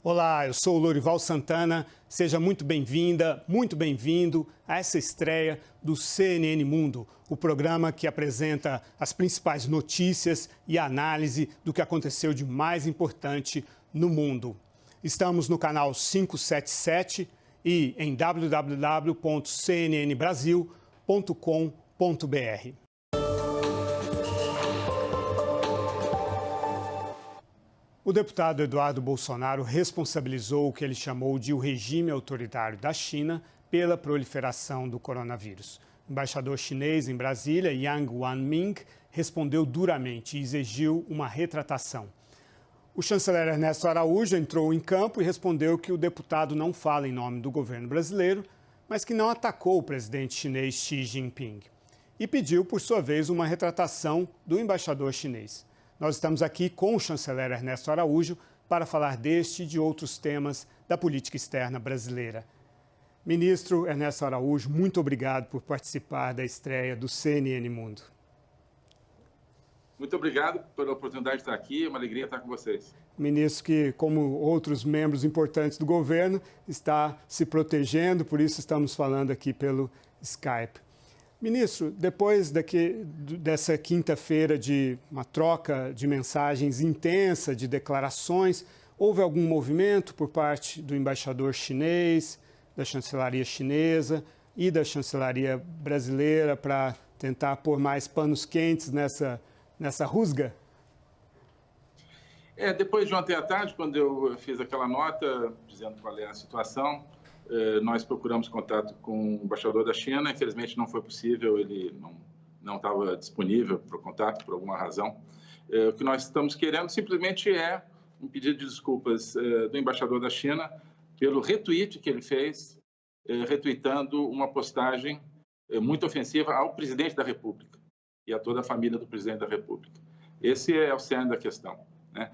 Olá, eu sou o Lorival Santana. Seja muito bem-vinda, muito bem-vindo a essa estreia do CNN Mundo, o programa que apresenta as principais notícias e análise do que aconteceu de mais importante no mundo. Estamos no canal 577 e em www.cnnbrasil.com.br. O deputado Eduardo Bolsonaro responsabilizou o que ele chamou de o regime autoritário da China pela proliferação do coronavírus. O embaixador chinês em Brasília, Yang Wanming, respondeu duramente e exigiu uma retratação. O chanceler Ernesto Araújo entrou em campo e respondeu que o deputado não fala em nome do governo brasileiro, mas que não atacou o presidente chinês Xi Jinping. E pediu, por sua vez, uma retratação do embaixador chinês. Nós estamos aqui com o chanceler Ernesto Araújo para falar deste e de outros temas da política externa brasileira. Ministro Ernesto Araújo, muito obrigado por participar da estreia do CNN Mundo. Muito obrigado pela oportunidade de estar aqui, é uma alegria estar com vocês. Ministro que, como outros membros importantes do governo, está se protegendo, por isso estamos falando aqui pelo Skype. Ministro, depois daqui, dessa quinta-feira de uma troca de mensagens intensa, de declarações, houve algum movimento por parte do embaixador chinês, da chancelaria chinesa e da chancelaria brasileira para tentar pôr mais panos quentes nessa, nessa rusga? É, depois de ontem à tarde, quando eu fiz aquela nota dizendo qual é a situação, nós procuramos contato com o embaixador da China, infelizmente não foi possível, ele não estava disponível para o contato por alguma razão. Eh, o que nós estamos querendo simplesmente é um pedido de desculpas eh, do embaixador da China pelo retweet que ele fez, retweetando uma postagem muito ofensiva ao presidente da República e a toda a família do presidente da República. Esse é o cerne da questão. Né?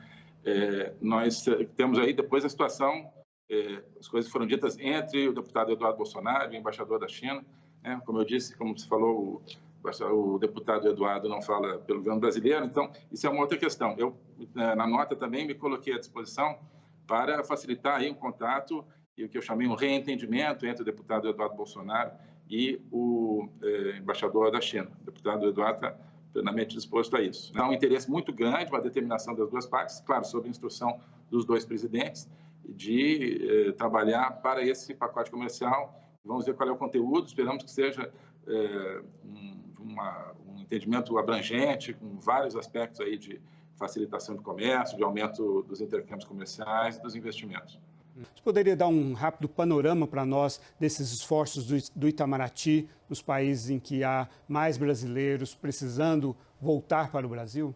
Nós temos aí depois a situação é, as coisas foram ditas entre o deputado Eduardo Bolsonaro e o embaixador da China. Né? Como eu disse, como você falou, o, o, deputado Eduardo não fala pelo governo brasileiro, então isso é uma outra questão. Eu, é, na nota também, me coloquei à disposição para facilitar aí um contato e o que eu chamei um reentendimento entre o deputado Eduardo Bolsonaro e o é, embaixador da China. O deputado Eduardo está plenamente disposto a isso. Há um interesse muito grande, uma determinação das duas partes, claro, sob instrução dos dois presidentes, de eh, trabalhar para esse pacote comercial. Vamos ver qual é o conteúdo, esperamos que seja eh, um, uma, um, entendimento abrangente, com vários aspectos aí de facilitação do comércio, de aumento dos intercâmbios comerciais e dos investimentos. Você poderia dar um rápido panorama para nós desses esforços do, do Itamaraty nos países em que há mais brasileiros precisando voltar para o Brasil?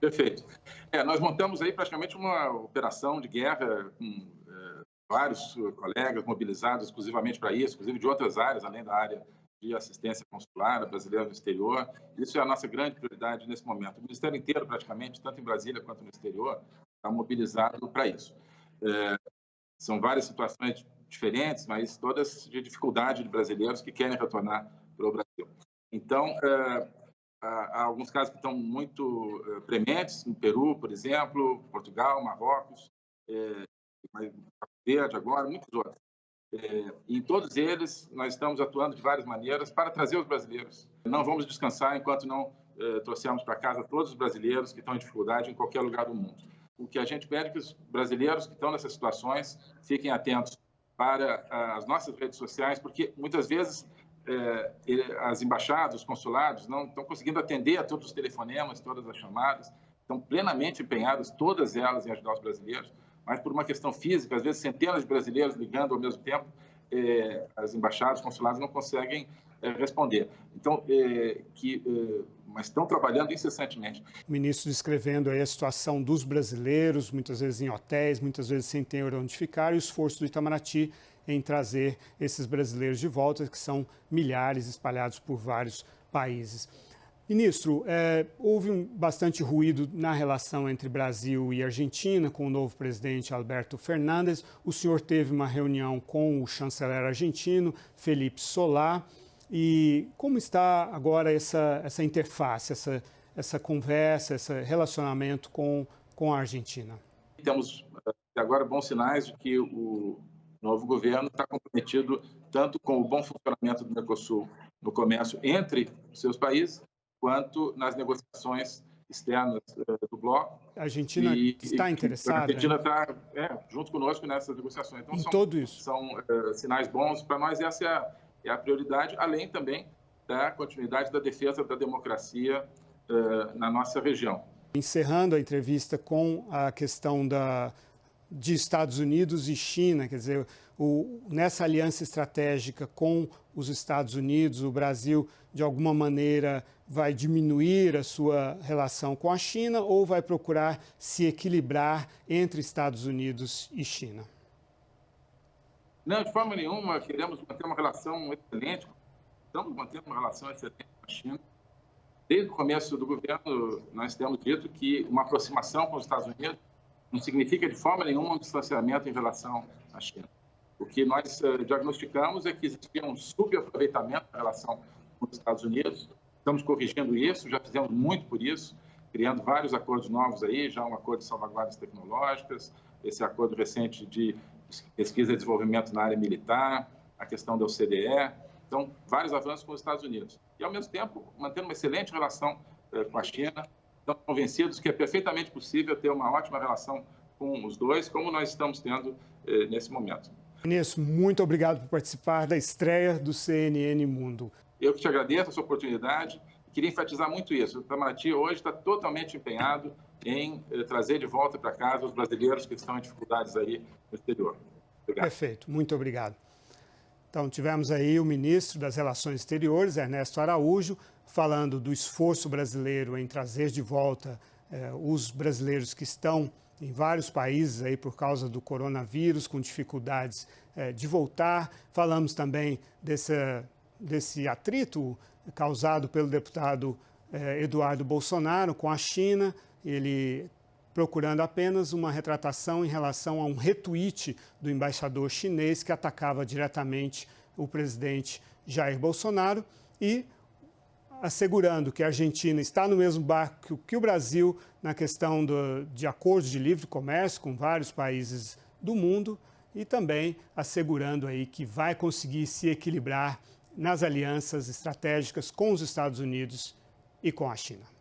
Perfeito. É, nós montamos aí praticamente uma operação de guerra com é, vários colegas mobilizados exclusivamente para isso, inclusive de outras áreas, além da área de assistência consular brasileira no exterior. Isso é a nossa grande prioridade nesse momento. O Ministério inteiro, praticamente, tanto em Brasília quanto no exterior, está mobilizado para isso. É, são várias situações diferentes, mas todas de dificuldade de brasileiros que querem retornar para o Brasil. Então, é, há alguns casos que estão muito uh, prementes, no Peru, por exemplo, Portugal, Marrocos, é, Verde agora, muitos outros. Em todos eles, nós estamos atuando de várias maneiras para trazer os brasileiros. Não vamos descansar enquanto não trouxermos para casa todos os brasileiros que estão em dificuldade em qualquer lugar do mundo. O que a gente pede é que os brasileiros que estão nessas situações fiquem atentos para as nossas redes sociais, porque muitas vezes é, as embaixadas, os consulados não estão conseguindo atender a todos os telefonemas, todas as chamadas, estão plenamente empenhadas, todas elas, em ajudar os brasileiros, mas por uma questão física, às vezes centenas de brasileiros ligando ao mesmo tempo, é, as embaixadas, os consulados não conseguem é, responder. Então, é, que, é, mas estão trabalhando incessantemente. O ministro descrevendo aí a situação dos brasileiros, muitas vezes em hotéis, muitas vezes sem ter onde ficar, e o esforço do Itamaraty em trazer esses brasileiros de volta, que são milhares espalhados por vários países. Ministro, é, houve um, bastante ruído na relação entre Brasil e Argentina com o novo presidente Alberto Fernandes. O senhor teve uma reunião com o chanceler argentino, Felipe Solá. E como está agora essa, essa interface, essa, essa conversa, esse relacionamento com, com a Argentina? Temos e agora bons sinais de que o novo governo está comprometido tanto com o bom funcionamento do Mercosul no comércio entre seus países, quanto nas negociações externas uh, do bloco. A Argentina e, está interessada? A Argentina está é, junto conosco nessas negociações. Então, em são, tudo isso. São uh, sinais bons para nós. Essa é a, é a, prioridade, além também da continuidade da defesa da democracia uh, na nossa região. Encerrando a entrevista com a questão da, de Estados Unidos e China, quer dizer, o, nessa aliança estratégica com os Estados Unidos, o Brasil, de alguma maneira, vai diminuir a sua relação com a China ou vai procurar se equilibrar entre Estados Unidos e China? Não, de forma nenhuma, queremos manter uma relação excelente, estamos mantendo uma relação excelente com a China. Desde o começo do governo, nós temos dito que uma aproximação com os Estados Unidos não significa de forma nenhuma um distanciamento em relação à China. O que nós uh, diagnosticamos é que existia um subaproveitamento em relação com os Estados Unidos. Estamos corrigindo isso, já fizemos muito por isso, criando vários acordos novos aí, já um acordo de salvaguardas tecnológicas, esse acordo recente de pesquisa e desenvolvimento na área militar, a questão da OCDE. Então, vários avanços com os Estados Unidos. E, ao mesmo tempo, mantendo uma excelente relação uh, com a China. Estamos convencidos que é perfeitamente possível ter uma ótima relação com os dois, como nós estamos tendo uh, nesse momento. Ministro, muito obrigado por participar da estreia do CNN Mundo. Eu que te agradeço essa oportunidade e queria enfatizar muito isso. O Itamaraty hoje está totalmente empenhado em eh, trazer de volta para casa os brasileiros que estão em dificuldades aí no exterior. Obrigado. Perfeito, muito obrigado. Então, tivemos aí o ministro das Relações Exteriores, Ernesto Araújo, falando do esforço brasileiro em trazer de volta eh, os brasileiros que estão em vários países aí por causa do coronavírus, com dificuldades é, de voltar. Falamos também desse, desse atrito causado pelo deputado é, Eduardo Bolsonaro com a China, ele procurando apenas uma retratação em relação a um retweet do embaixador chinês que atacava diretamente o presidente Jair Bolsonaro e assegurando que a Argentina está no mesmo barco que o Brasil na questão do, de acordos de livre comércio com vários países do mundo e também assegurando aí que vai conseguir se equilibrar nas alianças estratégicas com os Estados Unidos e com a China.